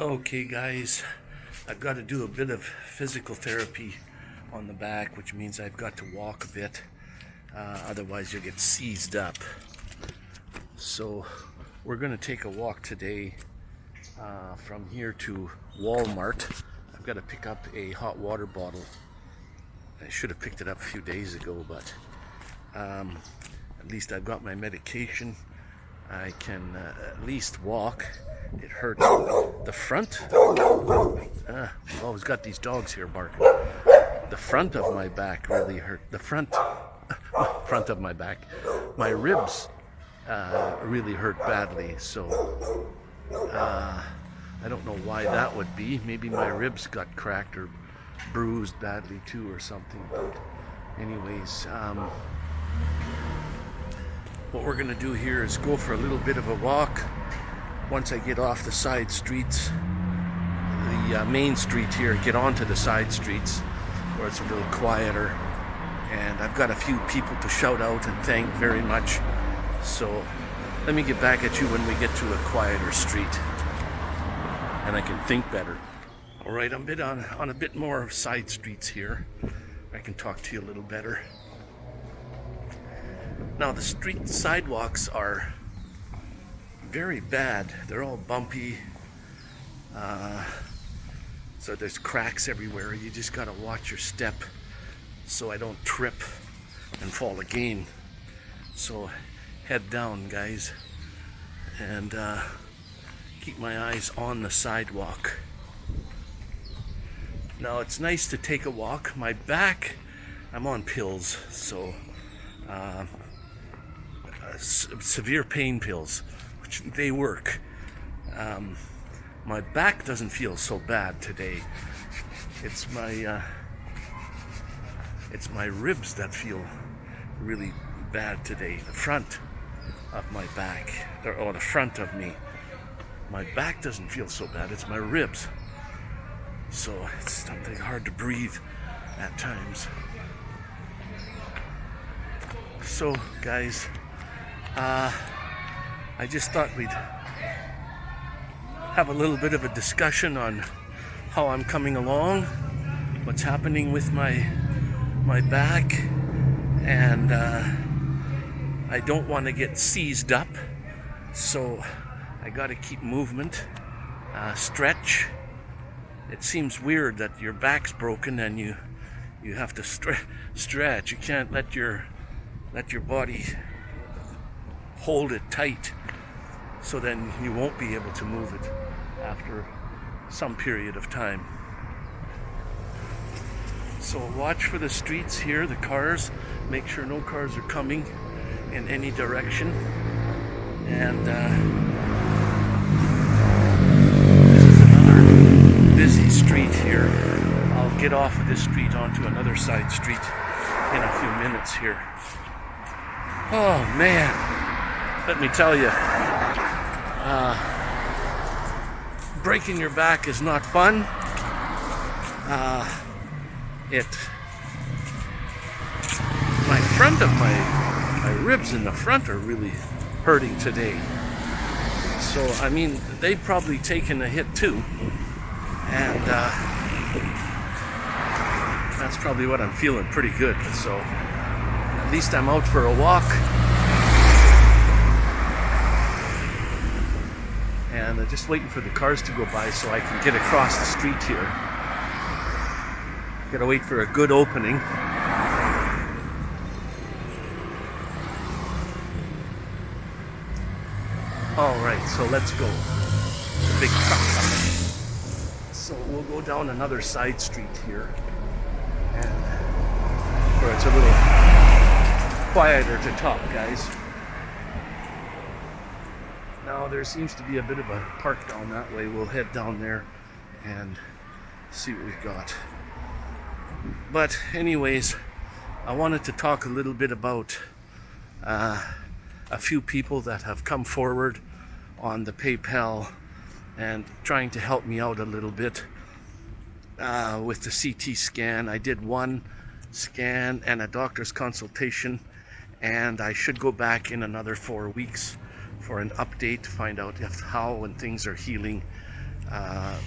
Okay guys, I've got to do a bit of physical therapy on the back, which means I've got to walk a bit. Uh, otherwise you'll get seized up. So we're going to take a walk today uh, from here to Walmart. I've got to pick up a hot water bottle. I should have picked it up a few days ago, but um, at least I've got my medication. I can uh, at least walk it hurts the front. Ah, I've always got these dogs here barking. The front of my back really hurt. The front, front of my back, my ribs uh, really hurt badly. So uh, I don't know why that would be. Maybe my ribs got cracked or bruised badly too, or something. But anyways. Um, what we're going to do here is go for a little bit of a walk once I get off the side streets, the uh, main street here, get onto the side streets where it's a little quieter. And I've got a few people to shout out and thank very much. So let me get back at you when we get to a quieter street and I can think better. All right, I'm a bit on, on a bit more side streets here. I can talk to you a little better. Now the street sidewalks are very bad. They're all bumpy. Uh, so there's cracks everywhere. You just gotta watch your step so I don't trip and fall again. So head down, guys, and uh, keep my eyes on the sidewalk. Now it's nice to take a walk. My back, I'm on pills, so uh, severe pain pills which they work. Um, my back doesn't feel so bad today. It's my uh, it's my ribs that feel really bad today. The front of my back, or, or the front of me. My back doesn't feel so bad. It's my ribs. So it's something hard to breathe at times. So, guys, uh, I just thought we'd have a little bit of a discussion on how I'm coming along, what's happening with my my back, and uh, I don't want to get seized up, so I got to keep movement, uh, stretch. It seems weird that your back's broken and you you have to stre stretch. You can't let your let your body hold it tight so then you won't be able to move it after some period of time. So watch for the streets here, the cars. Make sure no cars are coming in any direction. And uh, this is another busy street here. I'll get off of this street onto another side street in a few minutes here. Oh man, let me tell you, uh, breaking your back is not fun. Uh, it, my front of my, my ribs in the front are really hurting today. So, I mean, they've probably taken a hit too. And uh, that's probably what I'm feeling pretty good. So, at least I'm out for a walk. And I'm just waiting for the cars to go by so I can get across the street here. Gotta wait for a good opening. Alright, so let's go. The big truck coming. So we'll go down another side street here. And where it's a little quieter to talk, guys. Now there seems to be a bit of a park down that way. We'll head down there and see what we've got. But anyways, I wanted to talk a little bit about uh, a few people that have come forward on the PayPal and trying to help me out a little bit uh, with the CT scan. I did one scan and a doctor's consultation and I should go back in another four weeks for an update to find out if how and things are healing. uh,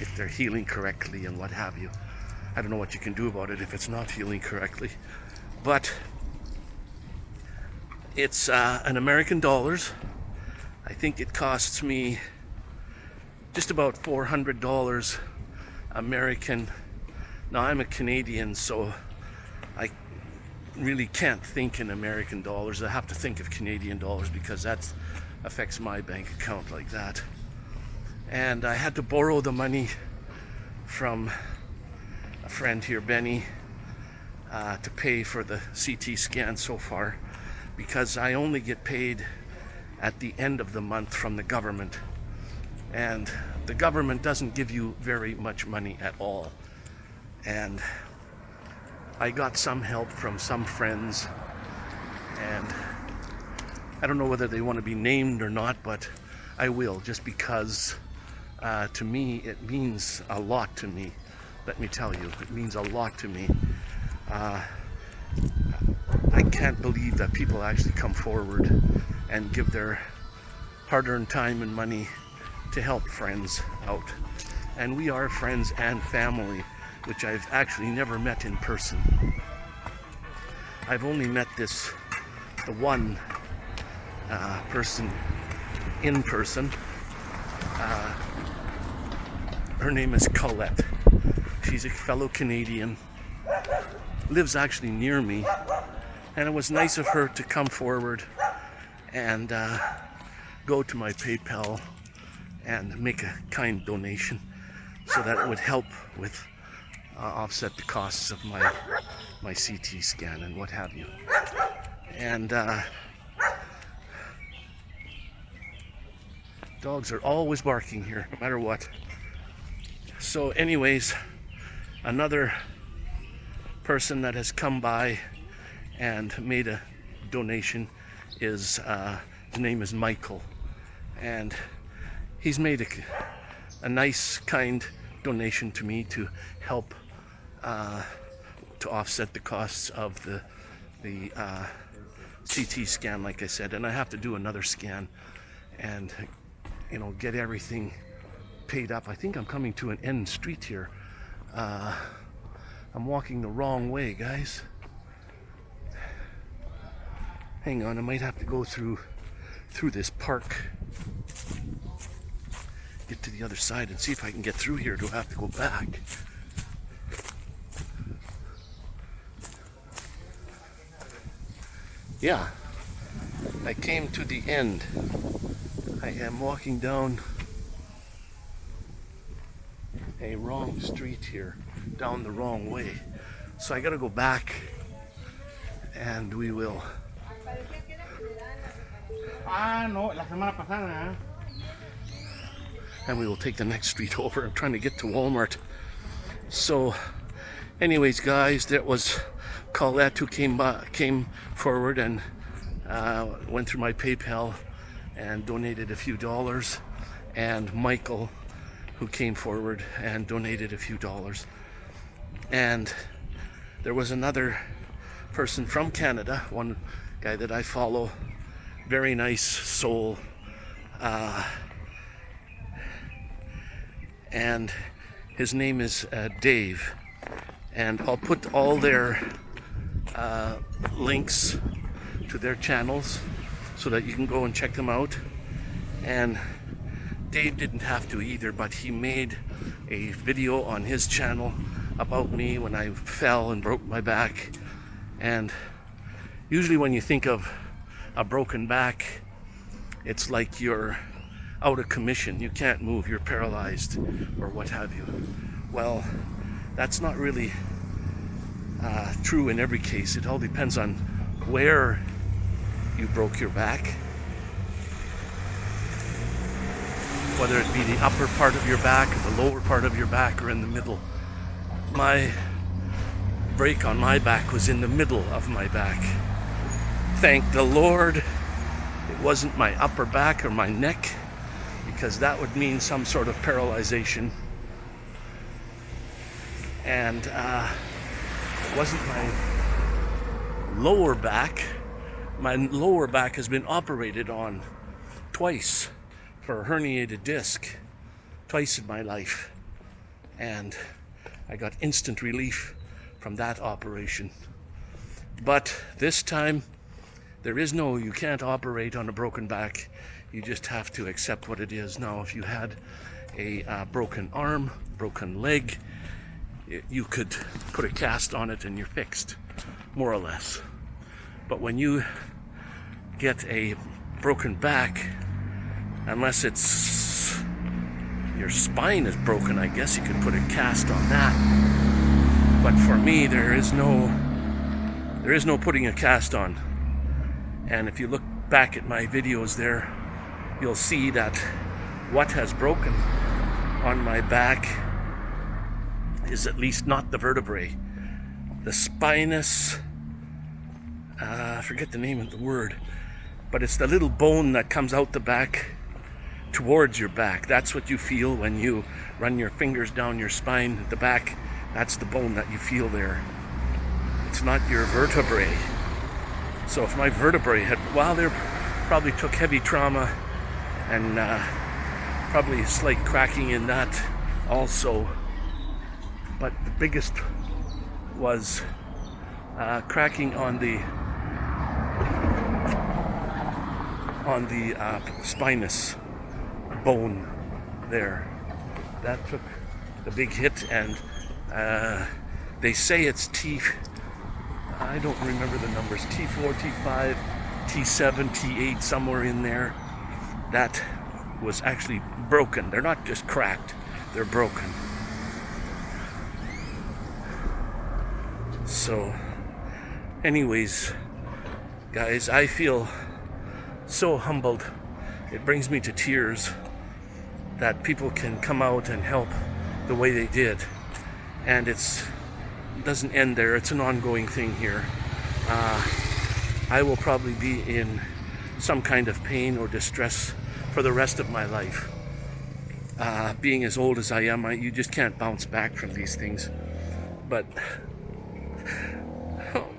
if they're healing correctly and what have you. I don't know what you can do about it if it's not healing correctly, but it's uh, an American dollars. I think it costs me just about $400 American. Now I'm a Canadian, so really can't think in American dollars. I have to think of Canadian dollars because that affects my bank account like that. And I had to borrow the money from a friend here, Benny, uh, to pay for the CT scan so far because I only get paid at the end of the month from the government. And the government doesn't give you very much money at all. And I got some help from some friends and I don't know whether they want to be named or not, but I will just because uh, to me it means a lot to me. Let me tell you, it means a lot to me. Uh, I can't believe that people actually come forward and give their hard-earned time and money to help friends out. And we are friends and family which I've actually never met in person. I've only met this, the one uh, person in person. Uh, her name is Colette. She's a fellow Canadian, lives actually near me, and it was nice of her to come forward and uh, go to my PayPal and make a kind donation so that it would help with uh, offset the costs of my my CT scan and what have you. And uh, dogs are always barking here, no matter what. So, anyways, another person that has come by and made a donation is uh, his name is Michael, and he's made a, a nice, kind donation to me to help uh, to offset the costs of the the uh, CT scan, like I said, and I have to do another scan and you know get everything paid up. I think I'm coming to an end street here. Uh, I'm walking the wrong way, guys. Hang on, I might have to go through through this park. Get to the other side and see if I can get through here. Do I have to go back? Yeah, I came to the end. I am walking down a wrong street here, down the wrong way. So I gotta go back and we will. Ah, no, la semana pasada. And we will take the next street over. I'm trying to get to Walmart. So, anyways, guys, that was Colette who came came forward and uh, went through my PayPal and donated a few dollars, and Michael who came forward and donated a few dollars, and there was another person from Canada, one guy that I follow, very nice soul, uh, and his name is uh, Dave, and I'll put all their uh, links to their channels so that you can go and check them out. And Dave didn't have to either, but he made a video on his channel about me when I fell and broke my back. And usually when you think of a broken back, it's like you're out of commission. You can't move, you're paralyzed or what have you. Well, that's not really uh, true in every case. It all depends on where you broke your back. Whether it be the upper part of your back or the lower part of your back or in the middle. My break on my back was in the middle of my back. Thank the Lord it wasn't my upper back or my neck because that would mean some sort of paralyzation. And uh, wasn't my lower back. My lower back has been operated on twice for a herniated disc. twice in my life, and I got instant relief from that operation. But this time, there is no, you can't operate on a broken back. You just have to accept what it is. Now, if you had a uh, broken arm, broken leg, you could put a cast on it and you're fixed, more or less. But when you get a broken back, unless it's your spine is broken, I guess you could put a cast on that. But for me, there is no there is no putting a cast on. And if you look back at my videos there, you'll see that what has broken on my back is at least not the vertebrae. The spinous, uh, I forget the name of the word, but it's the little bone that comes out the back towards your back. That's what you feel when you run your fingers down your spine at the back. That's the bone that you feel there. It's not your vertebrae. So if my vertebrae had, well, they probably took heavy trauma and uh, probably a slight cracking in that also. But the biggest was uh, cracking on the on the uh, spinous bone there. That took a big hit, and uh, they say it's T. I don't remember the numbers. T4, T5, T7, T8, somewhere in there. That was actually broken. They're not just cracked; they're broken. So, anyways, guys, I feel so humbled. It brings me to tears that people can come out and help the way they did. And it's it doesn't end there. It's an ongoing thing here. Uh, I will probably be in some kind of pain or distress for the rest of my life. Uh, being as old as I am, I, you just can't bounce back from these things. But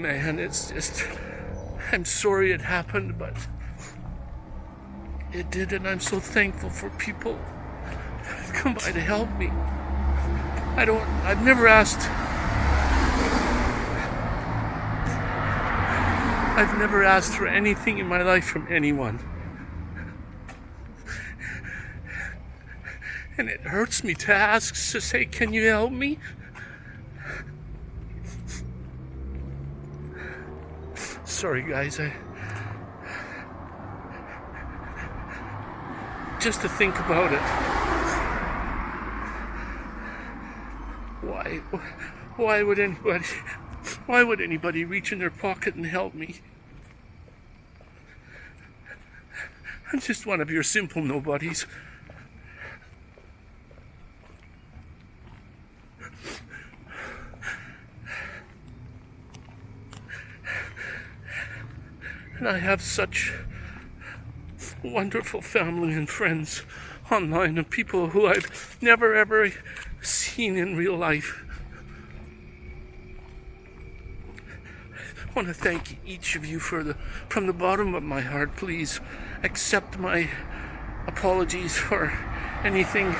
man, it's just I'm sorry it happened, but it did, and I'm so thankful for people that come by to help me. I don't, I've never asked, I've never asked for anything in my life from anyone. And it hurts me to ask, to say, can you help me? Sorry, guys, I. just to think about it. Why, why would anybody, why would anybody reach in their pocket and help me? I'm just one of your simple nobodies. And I have such wonderful family and friends online and people who I've never ever seen in real life. I want to thank each of you for the from the bottom of my heart. Please accept my apologies for anything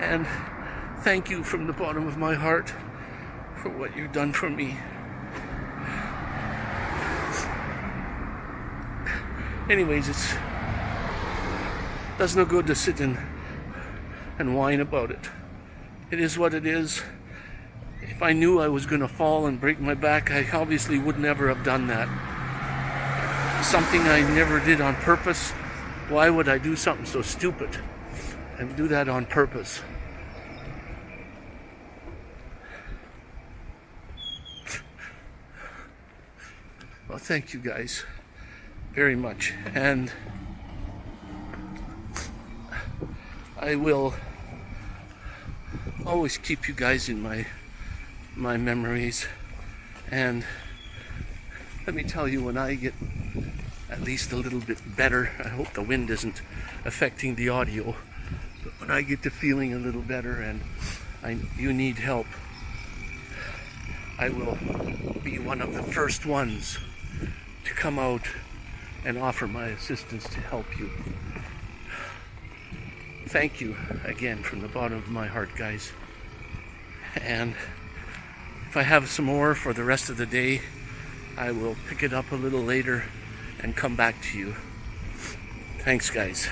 and thank you from the bottom of my heart for what you've done for me. Anyways, it's does no good to sit and and whine about it. It is what it is. If I knew I was going to fall and break my back, I obviously would never have done that. Something I never did on purpose. Why would I do something so stupid and do that on purpose? Well, thank you guys very much. And I will always keep you guys in my my memories. And let me tell you, when I get at least a little bit better, I hope the wind isn't affecting the audio. But when I get to feeling a little better and I, you need help, I will be one of the first ones to come out and offer my assistance to help you. thank you again from the bottom of my heart, guys. And if I have some more for the rest of the day, I will pick it up a little later and come back to you. Thanks, guys.